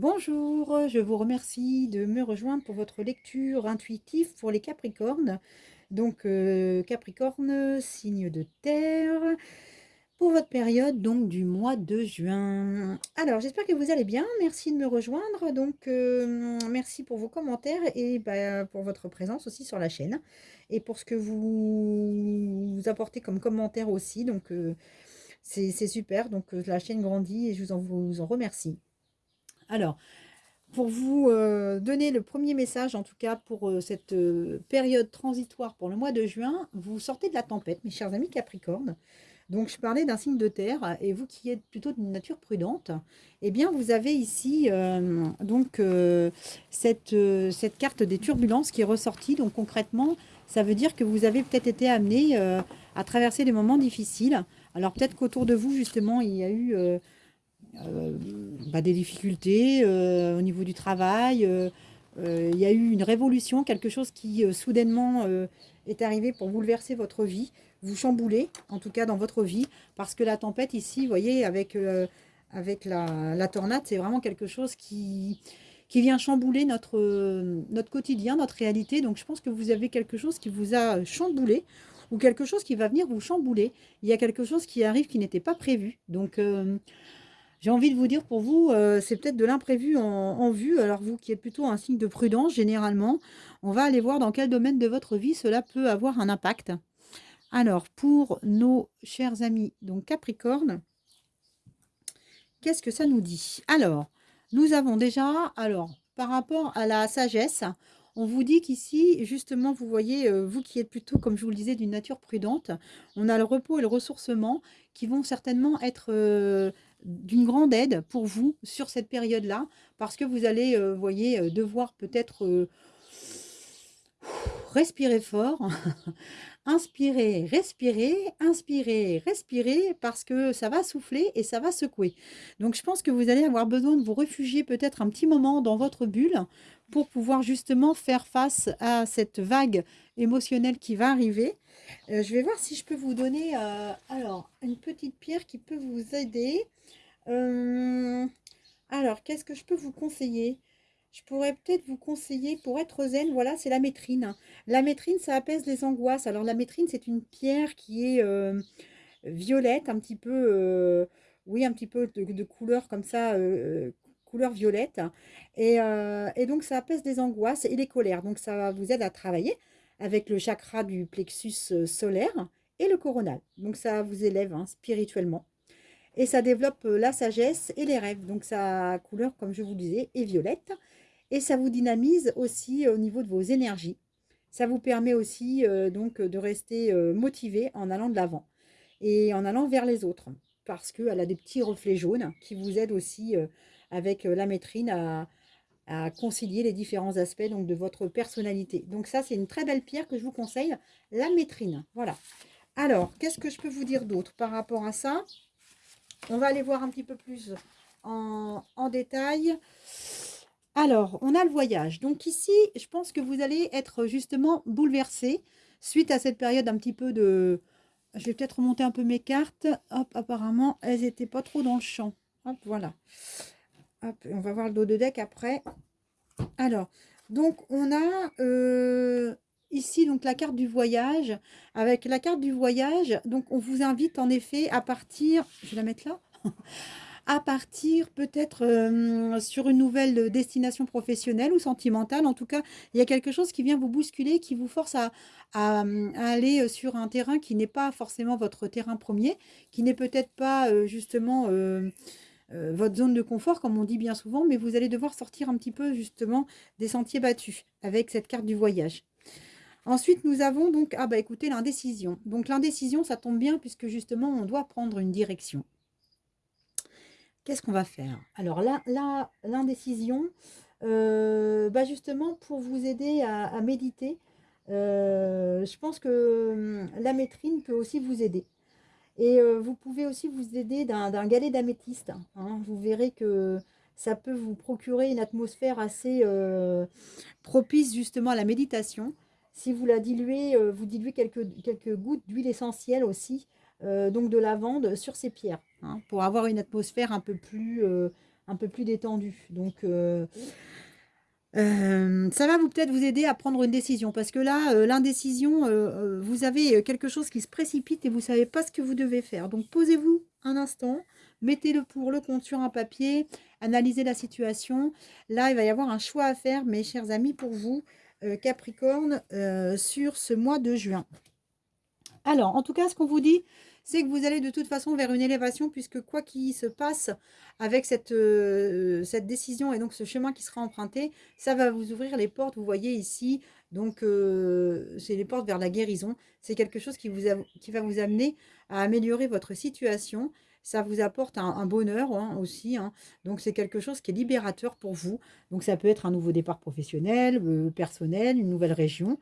Bonjour, je vous remercie de me rejoindre pour votre lecture intuitive pour les Capricornes. Donc, euh, Capricorne, signe de terre, pour votre période donc du mois de juin. Alors, j'espère que vous allez bien. Merci de me rejoindre. Donc, euh, merci pour vos commentaires et bah, pour votre présence aussi sur la chaîne. Et pour ce que vous, apportez comme commentaire aussi. Donc, euh, c'est super. Donc, la chaîne grandit et je vous en remercie. Alors, pour vous euh, donner le premier message, en tout cas pour euh, cette euh, période transitoire pour le mois de juin, vous sortez de la tempête, mes chers amis Capricorne. Donc, je parlais d'un signe de terre, et vous qui êtes plutôt d'une nature prudente, eh bien, vous avez ici donc cette, cette carte des turbulences qui est ressortie. Donc, concrètement, ça veut dire que vous avez peut-être été amené à traverser des moments difficiles. Alors, peut-être qu'autour de vous, justement, il y a eu bah, des difficultés euh, au niveau du travail. Euh, il y a eu une révolution, quelque chose qui soudainement est arrivé pour bouleverser votre vie, vous chambouler, en tout cas dans votre vie, parce que la tempête ici, vous voyez, avec, avec la, tornade, c'est vraiment quelque chose qui, vient chambouler notre, notre quotidien, notre réalité. Donc je pense que vous avez quelque chose qui vous a chamboulé ou quelque chose qui va venir vous chambouler. Il y a quelque chose qui arrive qui n'était pas prévu. Donc j'ai envie de vous dire pour vous, euh, c'est peut-être de l'imprévu en, vue. Alors vous qui êtes plutôt un signe de prudence, généralement, on va aller voir dans quel domaine de votre vie cela peut avoir un impact. Alors, pour nos chers amis, donc Capricorne, qu'est-ce que ça nous dit? Alors, nous avons déjà, alors, par rapport à la sagesse, on vous dit qu'ici, justement, vous voyez, euh, vous qui êtes plutôt, comme je vous le disais, d'une nature prudente, on a le repos et le ressourcement qui vont certainement être euh, d'une grande aide pour vous sur cette période-là, parce que vous allez, euh, voyez, euh, devoir peut-être euh, respirer fort, inspirer, respirer, inspirer, respirer, parce que ça va souffler et ça va secouer. Donc je pense que vous allez avoir besoin de vous réfugier peut-être un petit moment dans votre bulle pour pouvoir justement faire face à cette vague émotionnelle qui va arriver. je vais voir si je peux vous donner alors une petite pierre qui peut vous aider. Euh, alors, qu'est-ce que je peux vous conseiller? Je pourrais peut-être vous conseiller, pour être zen, voilà, c'est la métrine. La métrine, ça apaise les angoisses. Alors, la métrine, c'est une pierre qui est euh, violette, un petit peu, euh, oui, un petit peu de, couleur comme ça, couleur violette. Et, donc, ça apaise les angoisses et les colères. Donc, ça vous aide à travailler avec le chakra du plexus solaire et le coronal. Donc, ça vous élève hein, spirituellement. Et ça développe euh, la sagesse et les rêves. Donc sa couleur, comme je vous disais, est violette. Et ça vous dynamise aussi euh, au niveau de vos énergies. Ça vous permet aussi euh, donc de rester motivé en allant de l'avant et en allant vers les autres. Parce qu'elle a des petits reflets jaunes qui vous aident aussi avec la métrine à, à concilier les différents aspects donc, de votre personnalité. Donc ça, c'est une très belle pierre que je vous conseille, la métrine. Voilà. Alors, qu'est-ce que je peux vous dire d'autre par rapport à ça? On va aller voir un petit peu plus en, détail. Alors, on a le voyage. Donc ici, je pense que vous allez être justement bouleversé suite à cette période un petit peu de... Je vais peut-être remonter un peu mes cartes. Hop, apparemment, elles n'étaient pas trop dans le champ. Hop, voilà. Hop, on va voir le dos de deck après. Alors, donc on a euh, ici donc la carte du voyage. Avec la carte du voyage, donc on vous invite en effet à partir, je vais la mettre là, à partir peut-être euh, sur une nouvelle destination professionnelle ou sentimentale. En tout cas, il y a quelque chose qui vient vous bousculer, qui vous force à, aller sur un terrain qui n'est pas forcément votre terrain premier, qui n'est peut-être pas euh, justement... Euh, votre zone de confort, comme on dit bien souvent, mais vous allez devoir sortir un petit peu justement des sentiers battus avec cette carte du voyage. Ensuite, nous avons donc, ah bah écoutez, l'indécision. Donc l'indécision, ça tombe bien puisque justement, on doit prendre une direction. Qu'est-ce qu'on va faire? Alors là, l'indécision, euh, bah justement, pour vous aider à, méditer, euh, je pense que hum, la métrine peut aussi vous aider. Et euh, vous pouvez aussi vous aider d'un galet d'améthyste. Hein. Vous verrez que ça peut vous procurer une atmosphère assez propice justement à la méditation. Si vous la diluez, vous diluez quelques, quelques gouttes d'huile essentielle aussi, euh, donc de lavande sur ces pierres, hein, pour avoir une atmosphère un peu plus, euh, un peu plus détendu. Donc, euh, ça va vous peut-être vous aider à prendre une décision. Parce que là, l'indécision, vous avez quelque chose qui se précipite et vous ne savez pas ce que vous devez faire. Donc, posez-vous un instant, mettez le pour, le compte sur un papier, analysez la situation. Là, il va y avoir un choix à faire, mes chers amis, pour vous, Capricorne, sur ce mois de juin. Alors, en tout cas, ce qu'on vous dit, c'est que vous allez de toute façon vers une élévation, puisque quoi qu'il se passe avec cette, euh, cette décision et donc ce chemin qui sera emprunté, ça va vous ouvrir les portes, vous voyez ici, donc euh, c'est les portes vers la guérison. C'est quelque chose qui, vous qui va vous amener à améliorer votre situation ça vous apporte un, bonheur hein, aussi. Hein. Donc, c'est quelque chose qui est libérateur pour vous. Donc, ça peut être un nouveau départ professionnel, euh, personnel, une nouvelle région.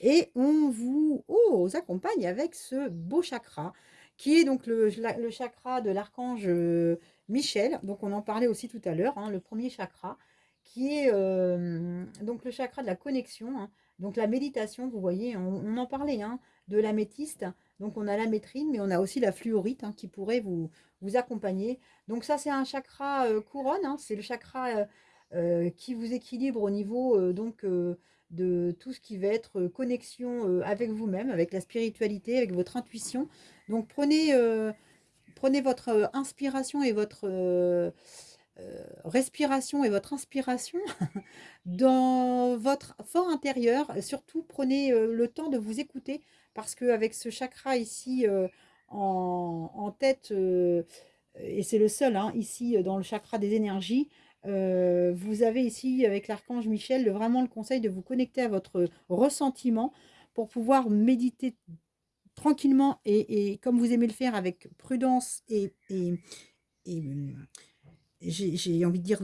Et on vous, oh, accompagne avec ce beau chakra, qui est donc le, chakra de l'archange euh, Michel. Donc, on en parlait aussi tout à l'heure, hein, le premier chakra, qui est euh, donc le chakra de la connexion. Donc, la méditation, vous voyez, on, en parlait, de l'améthyste. Donc, on a la métrine, mais on a aussi la fluorite qui pourrait vous, accompagner. Donc ça, c'est un chakra euh, couronne, hein. c'est le chakra qui vous équilibre au niveau donc de tout ce qui va être connexion avec vous-même, avec la spiritualité, avec votre intuition. Donc prenez, prenez votre inspiration et votre respiration et votre inspiration dans votre fort intérieur. Surtout, prenez le temps de vous écouter parce qu'avec ce chakra ici en, tête, euh, et c'est le seul hein, ici euh, dans le chakra des énergies, euh, vous avez ici avec l'archange Michel vraiment le conseil de vous connecter à votre ressentiment pour pouvoir méditer tranquillement et, comme vous aimez le faire avec prudence et, j'ai envie de dire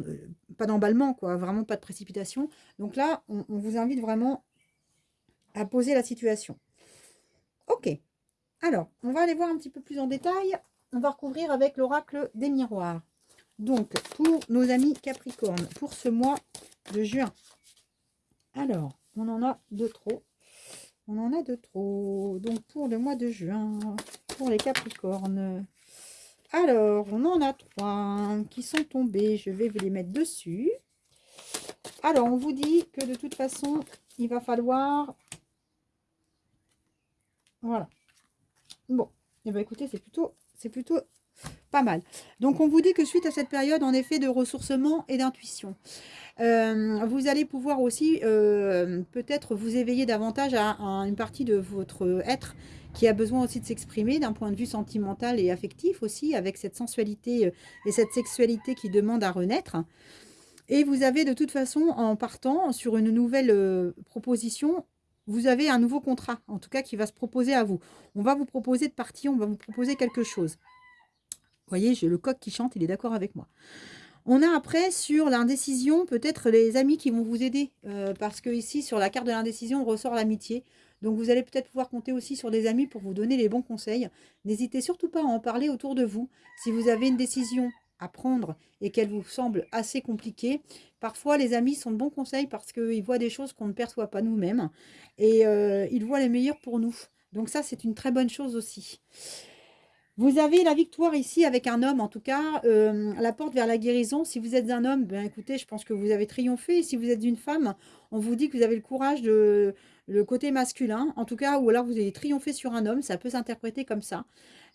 pas d'emballement quoi, vraiment pas de précipitation. Donc là, on vous invite vraiment à poser la situation. Ok, alors, on va aller voir un petit peu plus en détail. On va recouvrir avec l'oracle des miroirs. Donc, pour nos amis Capricorne, pour ce mois de juin. Alors, on en a de trop. On en a de trop. Donc, pour le mois de juin, pour les Capricornes. Alors, on en a trois qui sont tombés. Je vais vous les mettre dessus. Alors, on vous dit que de toute façon, il va falloir... Voilà. Bon, et eh ben écoutez, c'est plutôt, c'est plutôt pas mal. Donc, on vous dit que suite à cette période, en effet, de ressourcement et d'intuition, euh, vous allez pouvoir aussi euh, peut-être vous éveiller davantage à, une partie de votre être qui a besoin aussi de s'exprimer d'un point de vue sentimental et affectif aussi, avec cette sensualité euh, et cette sexualité qui demande à renaître. Et vous avez de toute façon, en partant sur une nouvelle proposition, vous avez un nouveau contrat, en tout cas, qui va se proposer à vous. On va vous proposer de partir, on va vous proposer quelque chose. Voyez, j'ai le coq qui chante, il est d'accord avec moi. On a après sur l'indécision, peut-être les amis qui vont vous aider. Euh, parce que ici, sur la carte de l'indécision, on ressort l'amitié. Donc vous allez peut-être pouvoir compter aussi sur des amis pour vous donner les bons conseils. N'hésitez surtout pas à en parler autour de vous. Si vous avez une décision à prendre et qu'elle vous semble assez compliquée, parfois les amis sont de bons conseils parce qu'ils voient des choses qu'on ne perçoit pas nous-mêmes et euh, ils voient les meilleurs pour nous. Donc ça, c'est une très bonne chose aussi. Vous avez la victoire ici avec un homme, en tout cas, euh, la porte vers la guérison. Si vous êtes un homme, ben écoutez, je pense que vous avez triomphé. Si vous êtes une femme, on vous dit que vous avez le courage de le côté masculin, en tout cas, ou alors vous avez triomphé sur un homme, ça peut s'interpréter comme ça.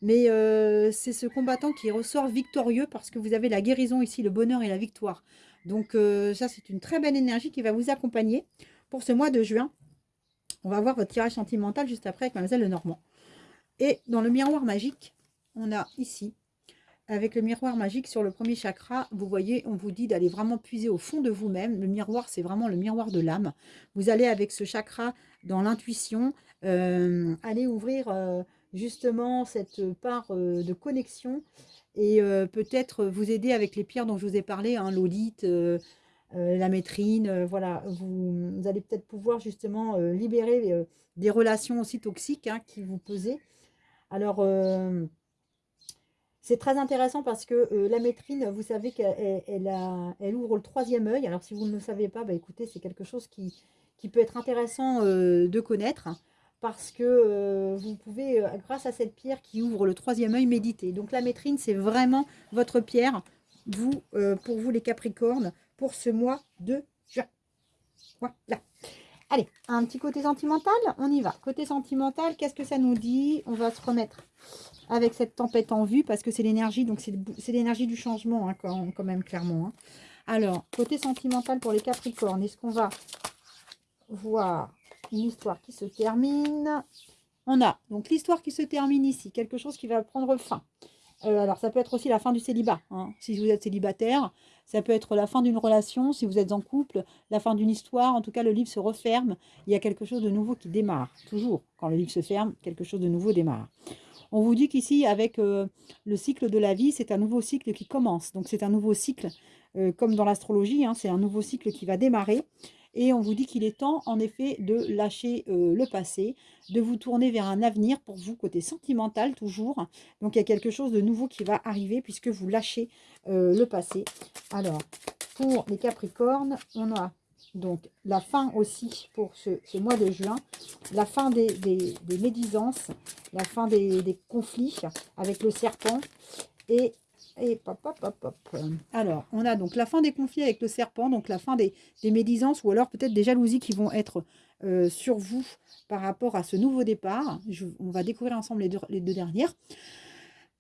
Mais euh, c'est ce combattant qui ressort victorieux parce que vous avez la guérison ici, le bonheur et la victoire. Donc euh, ça, c'est une très belle énergie qui va vous accompagner pour ce mois de juin. On va voir votre tirage sentimental juste après avec Mademoiselle Lenormand. Et dans le miroir magique, on a ici, avec le miroir magique sur le premier chakra, vous voyez, on vous dit d'aller vraiment puiser au fond de vous-même. Le miroir, c'est vraiment le miroir de l'âme. Vous allez avec ce chakra dans l'intuition, euh, aller ouvrir justement cette part euh, de connexion et euh, peut-être vous aider avec les pierres dont je vous ai parlé, hein, euh, la métrine, voilà, vous, allez peut-être pouvoir justement libérer des relations aussi toxiques hein, qui vous pesaient. Alors, c'est très intéressant parce que la métrine, vous savez qu'elle elle, ouvre le troisième œil. Alors, si vous ne le savez pas, bah, écoutez, c'est quelque chose qui, peut être intéressant de connaître parce que euh, vous pouvez, euh, grâce à cette pierre qui ouvre le troisième œil, méditer. Donc la métrine, c'est vraiment votre pierre vous, euh, pour vous les Capricornes, pour ce mois de juin. Voilà. Allez, un petit côté sentimental, on y va. Côté sentimental, qu'est-ce que ça nous dit? On va se remettre avec cette tempête en vue, parce que c'est l'énergie, donc c'est l'énergie du changement, hein, quand, même, clairement. Hein. Alors, côté sentimental pour les Capricornes, est-ce qu'on va voir une histoire qui se termine? On a donc l'histoire qui se termine ici, quelque chose qui va prendre fin. Euh, alors, ça peut être aussi la fin du célibat. Hein. Si vous êtes célibataire, ça peut être la fin d'une relation. Si vous êtes en couple, la fin d'une histoire. En tout cas, le livre se referme. Il y a quelque chose de nouveau qui démarre. Toujours, quand le livre se ferme, quelque chose de nouveau démarre. On vous dit qu'ici, avec euh, le cycle de la vie, c'est un nouveau cycle qui commence. Donc, c'est un nouveau cycle, euh, comme dans l'astrologie, hein, c'est un nouveau cycle qui va démarrer. Et on vous dit qu'il est temps, en effet, de lâcher euh, le passé, de vous tourner vers un avenir pour vous, côté sentimental toujours. Donc, il y a quelque chose de nouveau qui va arriver puisque vous lâchez le passé. Alors, pour les Capricornes, on a donc la fin aussi pour ce, mois de juin, la fin des, médisances, la fin des, conflits avec le serpent et et pop, pop, pop. Alors, on a donc la fin des conflits avec le serpent, donc la fin des, médisances ou alors peut-être des jalousies qui vont être euh, sur vous par rapport à ce nouveau départ. on va découvrir ensemble les deux dernières.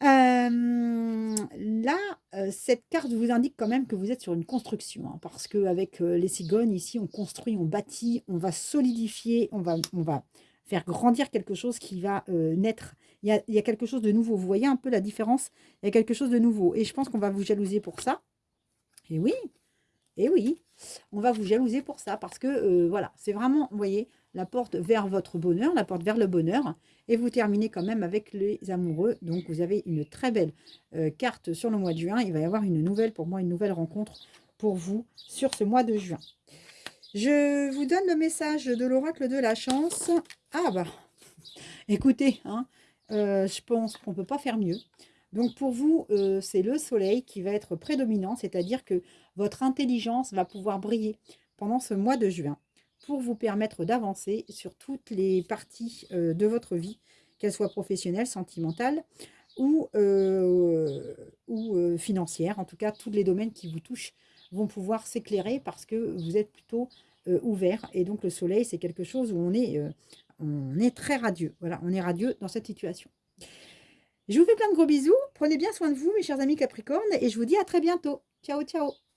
Euh, là, euh, cette carte vous indique quand même que vous êtes sur une construction, hein, parce qu'avec les cigognes, ici, on construit, on bâtit, on va solidifier, on va, on va faire grandir quelque chose qui va naître il y, a, quelque chose de nouveau. Vous voyez un peu la différence? Il y a quelque chose de nouveau. Et je pense qu'on va vous jalouser pour ça. Et oui, et oui, on va vous jalouser pour ça. Parce que, euh, voilà, c'est vraiment, vous voyez, la porte vers votre bonheur, la porte vers le bonheur. Et vous terminez quand même avec les amoureux. Donc, vous avez une très belle euh, carte sur le mois de juin. Il va y avoir une nouvelle, pour moi, une nouvelle rencontre pour vous sur ce mois de juin. Je vous donne le message de l'oracle de la chance. Ah bah, écoutez, hein, euh, je pense qu'on ne peut pas faire mieux. Donc pour vous, euh, c'est le soleil qui va être prédominant, c'est-à-dire que votre intelligence va pouvoir briller pendant ce mois de juin pour vous permettre d'avancer sur toutes les parties euh, de votre vie, qu'elles soient professionnelles, sentimentales ou, ou financières. En tout cas, tous les domaines qui vous touchent vont pouvoir s'éclairer parce que vous êtes plutôt ouvert. Et donc le soleil, c'est quelque chose où on est on est très radieux. Voilà, on est radieux dans cette situation. Je vous fais plein de gros bisous. Prenez bien soin de vous, mes chers amis Capricornes, et je vous dis à très bientôt. Ciao, ciao